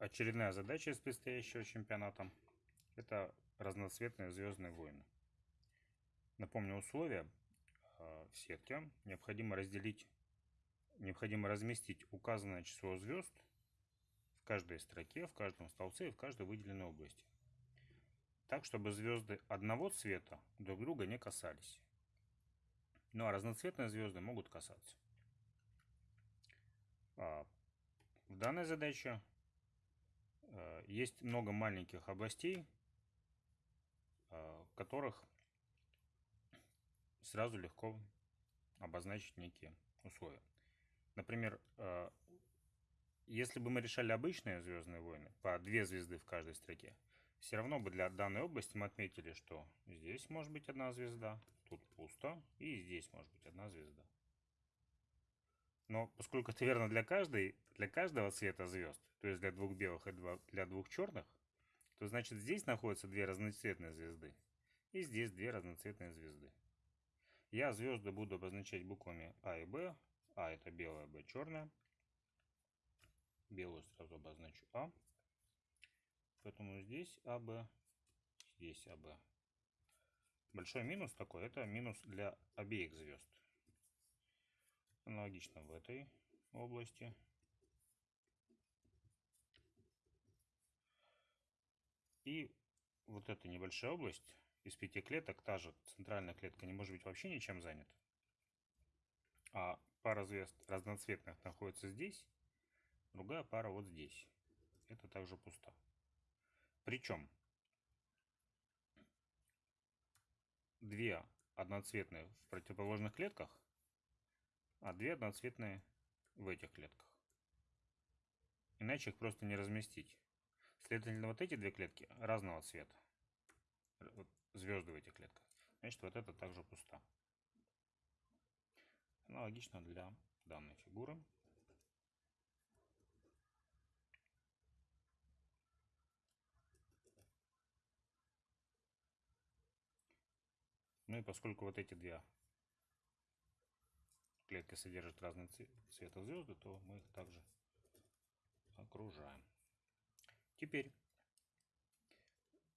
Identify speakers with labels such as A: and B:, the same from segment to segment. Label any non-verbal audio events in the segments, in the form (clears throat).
A: Очередная задача из предстоящего чемпионата – это разноцветные звездные войны. Напомню условия а, в сетке. Необходимо разделить, необходимо разместить указанное число звезд в каждой строке, в каждом столбце и в каждой выделенной области. Так, чтобы звезды одного цвета друг друга не касались. Ну а разноцветные звезды могут касаться. А, в данной задаче есть много маленьких областей, э, в которых сразу легко обозначить некие условия. Например, э, если бы мы решали обычные Звездные войны, по две звезды в каждой строке, все равно бы для данной области мы отметили, что здесь может быть одна звезда, тут пусто, и здесь может быть одна звезда. Но поскольку это верно для каждой, для каждого цвета звезд, то есть для двух белых и для двух черных, то значит здесь находятся две разноцветные звезды. И здесь две разноцветные звезды. Я звезды буду обозначать буквами А и Б. А это белая, Б черная. Белую сразу обозначу А. Поэтому здесь АБ, здесь АБ. Большой минус такой, это минус для обеих звезд. Аналогично в этой области. И вот эта небольшая область из пяти клеток, та же центральная клетка не может быть вообще ничем занята. А пара звезд разноцветных находится здесь, другая пара вот здесь. Это также пусто. Причем две одноцветные в противоположных клетках а две одноцветные в этих клетках. Иначе их просто не разместить. Следовательно, вот эти две клетки разного цвета. Вот звезды в этих клетках. Значит, вот это также пусто. Аналогично для данной фигуры. Ну и поскольку вот эти две клетка содержит разные цвета звезды, то мы их также окружаем. Теперь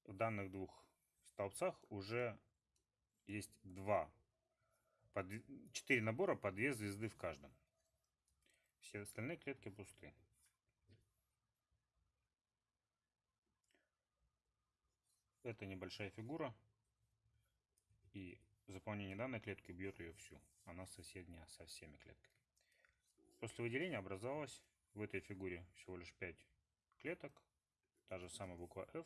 A: в данных двух столбцах уже есть два, 4 набора по 2 звезды в каждом. Все остальные клетки пусты. Это небольшая фигура. И заполнение данной клетки убьет ее всю она соседняя со всеми клетками. После выделения образовалось в этой фигуре всего лишь 5 клеток, та же самая буква F,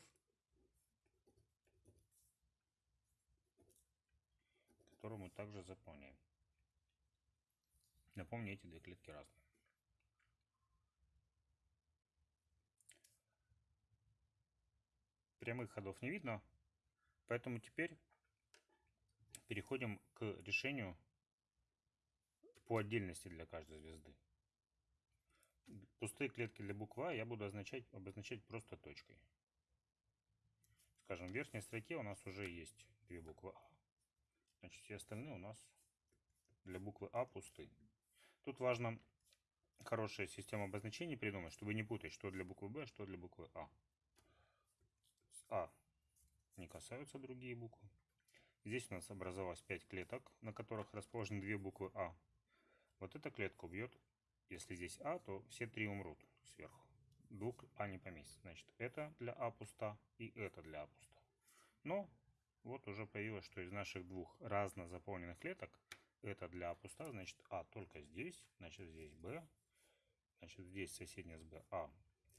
A: которую мы также заполняем. Напомню, эти две клетки разные. Прямых ходов не видно, поэтому теперь переходим к решению по отдельности для каждой звезды. Пустые клетки для буквы А я буду означать, обозначать просто точкой. Скажем, в верхней строке у нас уже есть две буквы А. Значит, все остальные у нас для буквы А пусты. Тут важно хорошая система обозначений придумать, чтобы не путать, что для буквы Б, что для буквы А. С А не касаются другие буквы. Здесь у нас образовалось 5 клеток, на которых расположены две буквы А. Вот эта клетка убьет, если здесь А, то все три умрут сверху. Двух А не поместится. Значит, это для А пуста и это для А пуста. Но вот уже появилось, что из наших двух разно заполненных клеток это для А пуста, значит А только здесь, значит здесь Б, значит здесь соседняя с Б А.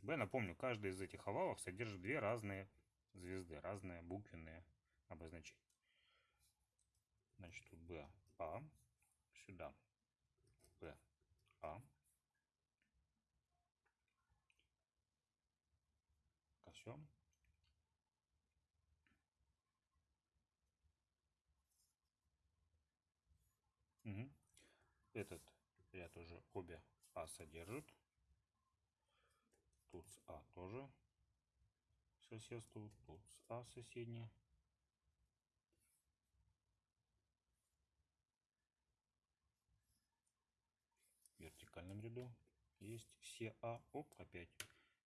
A: Б, напомню, каждый из этих овалов содержит две разные звезды, разные буквенные обозначения. Значит, тут Б, А, сюда Б, А. Все. Угу. Этот ряд уже обе А содержит. Тут с А тоже соседствует. Тут с А соседние. Вертикальном ряду есть все А, оп, опять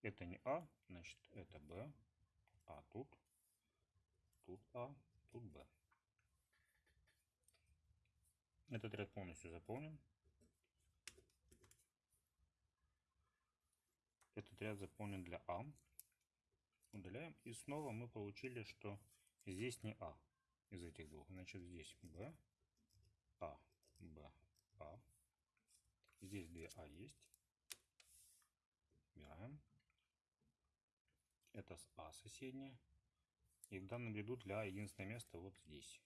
A: Это не А, значит это Б, А тут, тут А, тут Б. Этот ряд полностью заполнен. Этот ряд заполнен для А. Удаляем. И снова мы получили, что здесь не А из этих двух. Значит, здесь Б, А, Б, А. Здесь две А есть. Убираем. Это с А соседняя. И в данном ряду для А единственное место вот здесь.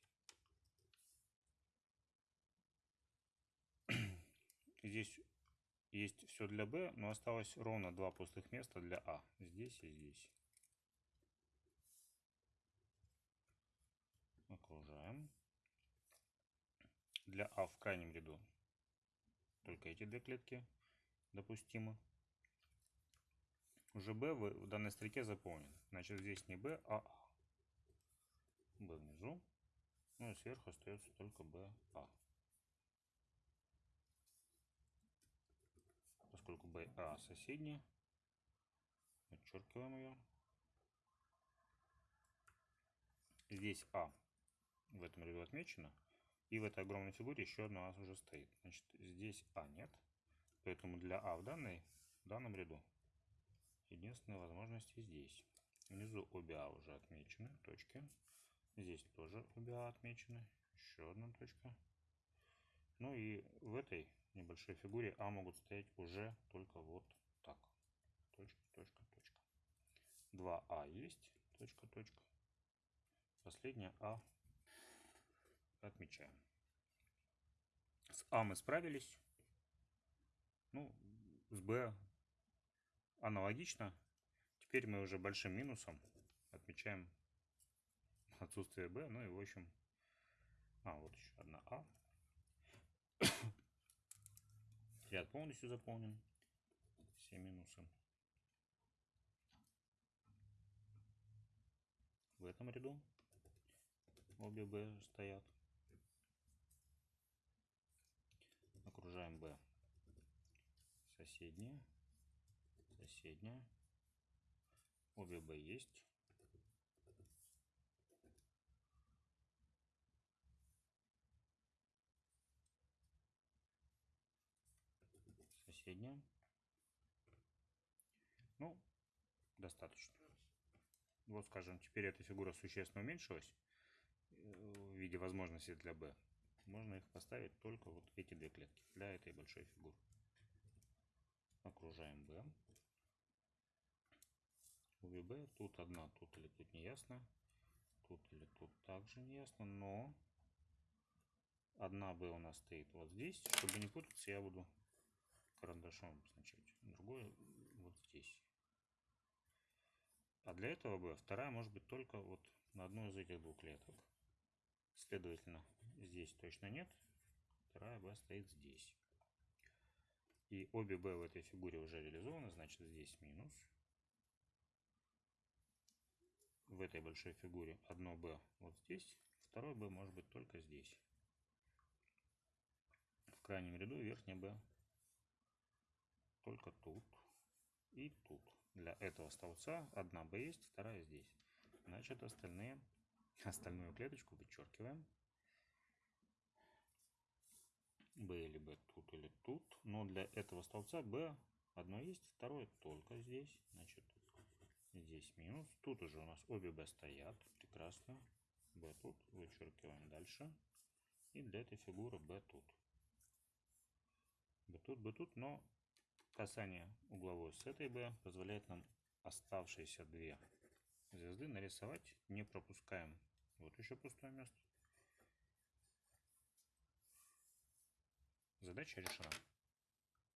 A: (clears throat) Здесь есть все для Б, но осталось ровно два пустых места для А. Здесь и здесь. Окружаем. Для А в крайнем ряду только эти две клетки допустимы. Уже B в данной строке заполнен. Значит, здесь не B, а А. B внизу. Ну и сверху остается только B, А. Поскольку B, А соседняя, подчеркиваем ее. Здесь А в этом ряду отмечено. И в этой огромной фигуре еще одна у нас уже стоит. Значит, здесь А нет. Поэтому для А в, данной, в данном ряду единственная возможность здесь. Внизу обе А уже отмечены, точки. Здесь тоже обе А отмечены. Еще одна точка. Ну и в этой небольшой фигуре А могут стоять уже только вот так. Точка, точка, точка. 2А есть. Точка, точка. Последняя А отмечаем. С А мы справились. Ну, с Б аналогично. Теперь мы уже большим минусом отмечаем отсутствие Б. Ну и в общем... А, вот еще одна А. (coughs) Ряд полностью заполнен. Все минусы. В этом ряду обе Б стоят. окружаем B. Соседняя. Соседняя. Обе B есть. Соседняя. Ну, достаточно. Вот, скажем, теперь эта фигура существенно уменьшилась э, в виде возможности для B можно их поставить только вот эти две клетки для этой большой фигуры. Окружаем B. У VB тут одна, тут или тут не ясно. Тут или тут также не ясно, но одна B у нас стоит вот здесь. Чтобы не путаться, я буду карандашом обозначать. Другое вот здесь. А для этого B вторая может быть только вот на одной из этих двух клеток. Следовательно, здесь точно нет. Вторая b стоит здесь. И обе b в этой фигуре уже реализованы, значит здесь минус. В этой большой фигуре одно b вот здесь, второй b может быть только здесь. В крайнем ряду верхняя b только тут и тут. Для этого столбца одна b есть, вторая здесь. Значит остальные Остальную клеточку вычеркиваем. B или B тут или тут. Но для этого столбца B одно есть, второе только здесь. Значит, здесь минус. Тут уже у нас обе B стоят. Прекрасно. B тут. Вычеркиваем дальше. И для этой фигуры B тут. B тут, B тут. Но касание угловой с этой B позволяет нам оставшиеся две звезды нарисовать. Не пропускаем. Вот еще пустое место. Задача решена.